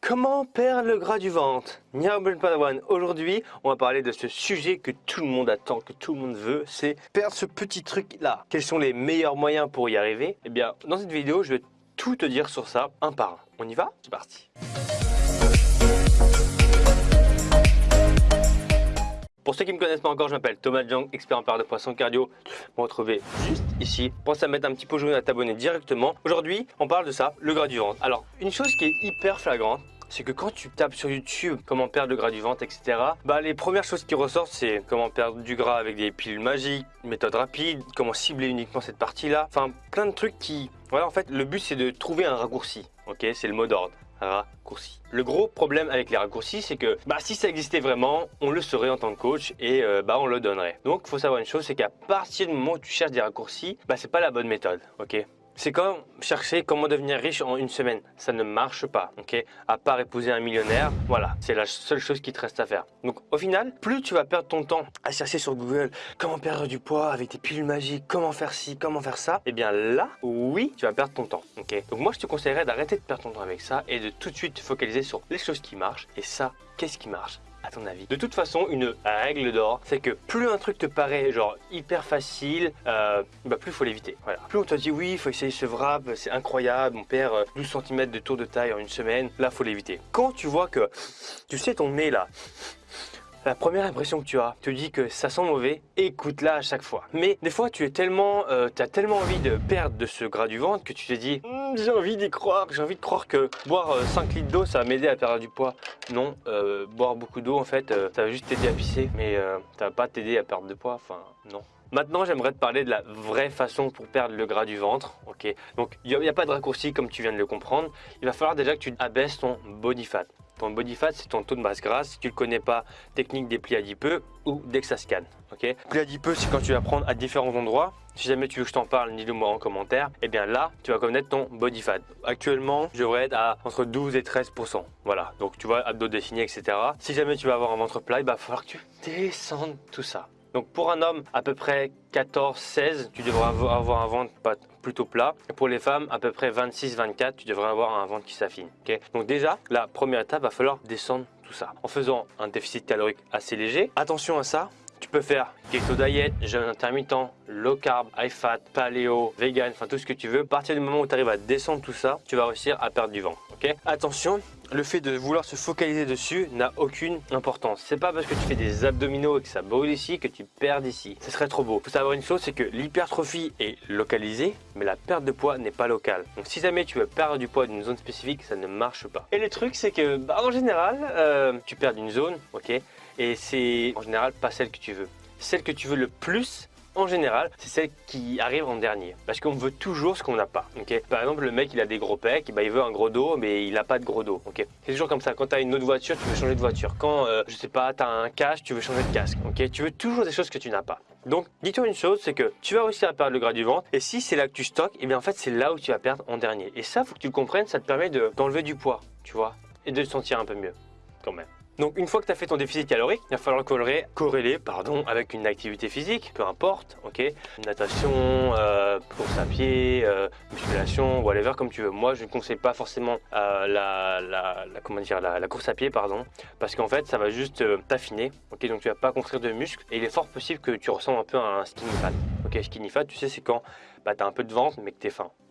Comment perdre le gras du ventre? Nyarbel Padawan, aujourd'hui on va parler de ce sujet que tout le monde attend, que tout le monde veut, c'est perdre ce petit truc là. Quels sont les meilleurs moyens pour y arriver? Eh bien dans cette vidéo je vais tout te dire sur ça un par un. On y va? C'est parti Pour ceux qui ne me connaissent pas encore, je m'appelle Thomas Jung, expert en perte de poisson cardio. Vous me retrouvez juste ici. Pense à mettre un petit pot jaune à t'abonner directement. Aujourd'hui, on parle de ça, le gras du ventre. Alors, une chose qui est hyper flagrante, c'est que quand tu tapes sur YouTube comment perdre le gras du ventre, etc., bah les premières choses qui ressortent, c'est comment perdre du gras avec des pilules magiques, méthode rapide, comment cibler uniquement cette partie-là, enfin plein de trucs qui... Voilà, en fait, le but c'est de trouver un raccourci, ok? C'est le mot d'ordre raccourci. Le gros problème avec les raccourcis, c'est que bah, si ça existait vraiment, on le saurait en tant que coach et euh, bah, on le donnerait. Donc, il faut savoir une chose, c'est qu'à partir du moment où tu cherches des raccourcis, bah, c'est pas la bonne méthode, ok? C'est comme chercher comment devenir riche en une semaine. Ça ne marche pas, ok? À part épouser un millionnaire, voilà, c'est la seule chose qui te reste à faire. Donc au final, plus tu vas perdre ton temps à chercher sur Google comment perdre du poids avec des pilules magiques, comment faire ci, comment faire ça, eh bien là, oui, tu vas perdre ton temps, ok? Donc moi, je te conseillerais d'arrêter de perdre ton temps avec ça et de tout de suite te focaliser sur les choses qui marchent. Et ça, qu'est-ce qui marche? Ton avis De toute façon, une règle d'or, c'est que plus un truc te paraît genre hyper facile, euh, bah plus il faut l'éviter. Voilà. Plus on te dit oui, il faut essayer ce wrap, c'est incroyable, on perd 12 cm de tour de taille en une semaine, là faut l'éviter. Quand tu vois que, tu sais ton nez là, la première impression que tu as te dit que ça sent mauvais, écoute-la à chaque fois. Mais des fois, tu es tellement, euh, as tellement envie de perdre de ce gras du ventre que tu te dis hum, j'ai envie d'y croire, j'ai envie de croire que boire 5 euh, litres d'eau, ça va m'aider à perdre du poids. Non, euh, boire beaucoup d'eau, en fait, ça va juste t'aider à pisser, mais ça va pas t'aider à perdre de poids, enfin, non. Maintenant, j'aimerais te parler de la vraie façon pour perdre le gras du ventre. Ok, donc il n'y a, a, pas de raccourci comme tu viens de le comprendre. Il va falloir déjà que tu abaisses ton body fat. Ton body fat, c'est ton taux de masse grasse. Si tu ne connais pas, technique des plis adipeux ou d'Exascan. Ok? Plis adipeux, c'est quand tu vas prendre à différents endroits. Si jamais tu veux que je t'en parle, dis-le moi en commentaire. Et eh bien là, tu vas connaître ton body fat. Actuellement, je devrais être à entre 12 et 13% Voilà, donc tu vois, abdos dessinés, etc. Si jamais tu vas avoir un ventre plat, il va falloir que tu descendes tout ça. Donc pour un homme, à peu près 14-16, tu devrais avoir un ventre plat. Pour les femmes, à peu près 26-24, tu devrais avoir un ventre qui s'affine. Donc déjà, la première étape, va falloir descendre tout ça en faisant un déficit calorique assez léger. Attention à ça, tu peux faire keto diet, jeûne intermittent, low carb, high fat, paléo, vegan, enfin tout ce que tu veux. À partir du moment où tu arrives à descendre tout ça, tu vas réussir à perdre du ventre. Attention, le fait de vouloir se focaliser dessus n'a aucune importance. C'est pas parce que tu fais des abdominaux et que ça brûle ici que tu perds ici. Ce serait trop beau. Faut savoir une chose, c'est que l'hypertrophie est localisée, mais la perte de poids n'est pas locale. Donc si jamais tu veux perdre du poids d'une zone spécifique, ça ne marche pas. Et le truc, c'est que bah, en général, euh, tu perds d'une zone, ok et c'est en général pas celle que tu veux. Celle que tu veux le plus, en général, c'est celle qui arrive en dernier. Parce qu'on veut toujours ce qu'on n'a pas. Par exemple, le mec, il a des gros pecs, bah, il veut un gros dos, mais il n'a pas de gros dos. c'est toujours comme ça. Quand tu as une autre voiture, tu veux changer de voiture. Quand, euh, je sais pas, tu as un casque, tu veux changer de casque. Tu veux toujours des choses que tu n'as pas. Donc, dis-toi une chose, c'est que tu vas réussir à perdre le gras du ventre. Et si c'est là que tu stockes, eh bien en fait, c'est là où tu vas perdre en dernier. Et ça, faut que tu le comprennes, ça te permet d'enlever du poids, tu vois, et de te sentir un peu mieux, quand même. Donc une fois que tu as fait ton déficit calorique, il va falloir corréler, pardon, avec une activité physique, peu importe, ok? Natation, euh, course à pied, euh, musculation, whatever, comme tu veux. Moi, je ne conseille pas forcément euh, la, comment dire, la, course à pied, pardon, parce qu'en fait, ça va juste t'affiner, ok? Donc tu vas pas construire de muscles et il est fort possible que tu ressembles un peu à un skinny fat. Ok, skinny fat, tu sais, c'est quand bah, tu as un peu de ventre mais que tu es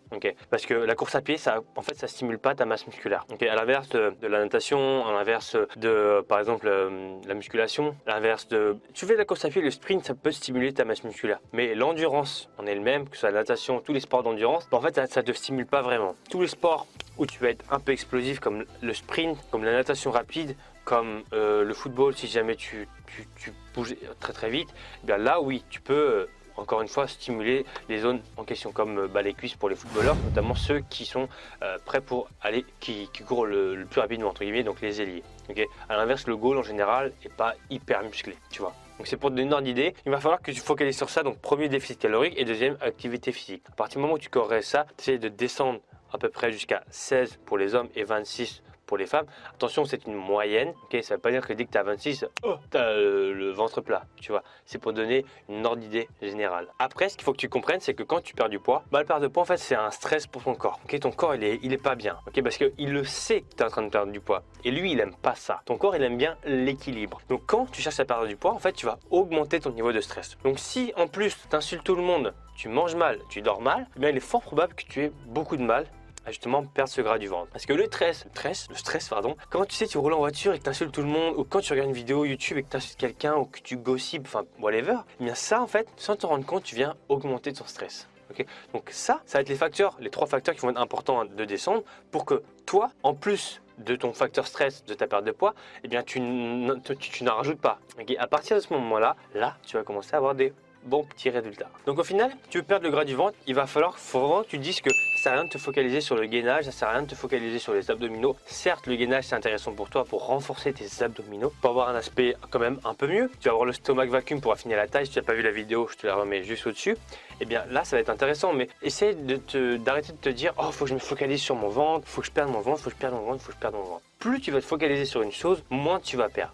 faim. Parce que la course à pied, ça, en fait, ça stimule pas ta masse musculaire. À l'inverse de, la natation, à l'inverse de, par exemple, euh, la musculation, l'inverse de... Tu fais de la course à pied, le sprint, ça peut stimuler ta masse musculaire. Mais l'endurance en elle-même, que ce soit la natation, tous les sports d'endurance, en fait, ça, ne te stimule pas vraiment. Tous les sports où tu vas être un peu explosif, comme le sprint, comme la natation rapide, comme euh, le football, si jamais tu, tu, bouges très très vite, eh bien là, oui, tu peux euh, encore une fois, stimuler les zones en question, comme euh, bah, les cuisses pour les footballeurs, notamment ceux qui sont euh, prêts pour aller, qui, courent le, plus rapidement, entre guillemets, donc les ailiers. Okay à l'inverse, le goal en général n'est pas hyper musclé, tu vois. Donc c'est pour te donner une ordre il va falloir que tu focalises sur ça, donc premier déficit calorique et deuxième activité physique. À partir du moment où tu corriges ça, tu essaies de descendre à peu près jusqu'à 16 pour les hommes et 26 pour les femmes. Attention, c'est une moyenne. Ok, ça veut pas dire que dès que tu as 26, oh, tu as le, ventre plat. Tu vois, c'est pour donner une ordre d'idée générale. Après, ce qu'il faut que tu comprennes, c'est que quand tu perds du poids, bah, le perdre de poids, en fait, c'est un stress pour ton corps. Ok, ton corps, il est, il est pas bien. Ok, parce qu'il le sait que tu es en train de perdre du poids. Et lui, il aime pas ça. Ton corps, il aime bien l'équilibre. Donc, quand tu cherches à perdre du poids, en fait, tu vas augmenter ton niveau de stress. Donc, si en plus, tu insultes tout le monde, tu manges mal, tu dors mal, eh bien, il est fort probable que tu aies beaucoup de mal justement perdre ce gras du ventre. Parce que le stress, le stress, le stress pardon, quand tu sais tu roules en voiture et que tu insultes tout le monde, ou quand tu regardes une vidéo YouTube et que tu insultes quelqu'un, ou que tu gossipes, enfin whatever, eh bien ça en fait, sans te rendre compte, tu viens augmenter ton stress. ok? Donc ça, ça va être les facteurs, les trois facteurs qui vont être importants de descendre pour que toi, en plus de ton facteur stress, de ta perte de poids, eh bien tu, n'en rajoutes pas. Okay à partir de ce moment-là, là, tu vas commencer à avoir des bons petits résultats. Donc au final, tu veux perdre le gras du ventre, il va falloir vraiment que tu dises que sert à rien de te focaliser sur le gainage, ça sert à rien de te focaliser sur les abdominaux. Certes, le gainage c'est intéressant pour toi pour renforcer tes abdominaux, pour avoir un aspect quand même un peu mieux. Tu vas avoir le stomach vacuum pour affiner la taille. Si tu n'as pas vu la vidéo, je te la remets juste au-dessus. Et eh bien là, ça va être intéressant, mais essaye d'arrêter de, te dire « Oh, faut que je me focalise sur mon ventre, faut que je perde mon ventre, faut que je perde mon ventre, faut que je perde mon ventre. » Plus tu vas te focaliser sur une chose, moins tu vas perdre.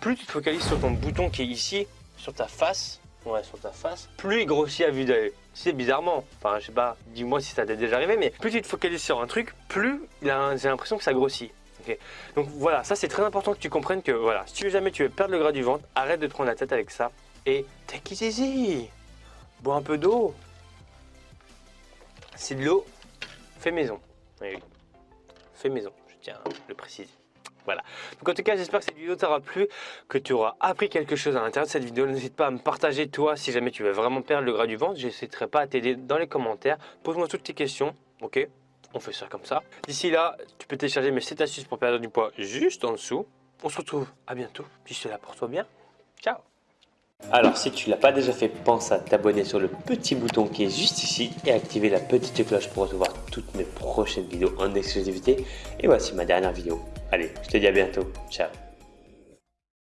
Plus tu te focalises sur ton bouton qui est ici, sur ta face, ouais, sur ta face, plus il grossit à vue d'œil. C'est bizarrement, enfin je sais pas, dis-moi si ça t'est déjà arrivé, mais plus tu te focalises sur un truc, plus j'ai l'impression que ça grossit. Donc voilà, ça c'est très important que tu comprennes que voilà, si tu veux jamais tu veux perdre le gras du ventre, arrête de te prendre la tête avec ça et take it easy. Bois un peu d'eau. C'est de l'eau fait maison. Oui, Fait maison, je tiens à le préciser. Voilà. Donc en tout cas, j'espère que cette vidéo t'aura plu, que tu auras appris quelque chose à l'intérieur de cette vidéo. N'hésite pas à me partager toi si jamais tu veux vraiment perdre le gras du ventre. J'hésiterai pas à t'aider dans les commentaires. Pose-moi toutes tes questions, ok? On fait ça comme ça. D'ici là, tu peux télécharger mes 7 astuces pour perdre du poids juste en dessous. On se retrouve à bientôt. Puis là pour toi bien. Ciao alors si tu l'as pas déjà fait, pense à t'abonner sur le petit bouton qui est juste ici et activer la petite cloche pour recevoir toutes mes prochaines vidéos en exclusivité. Et voici ma dernière vidéo. Allez, je te dis à bientôt. Ciao